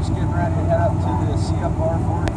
just getting ready to head up to the CFR 40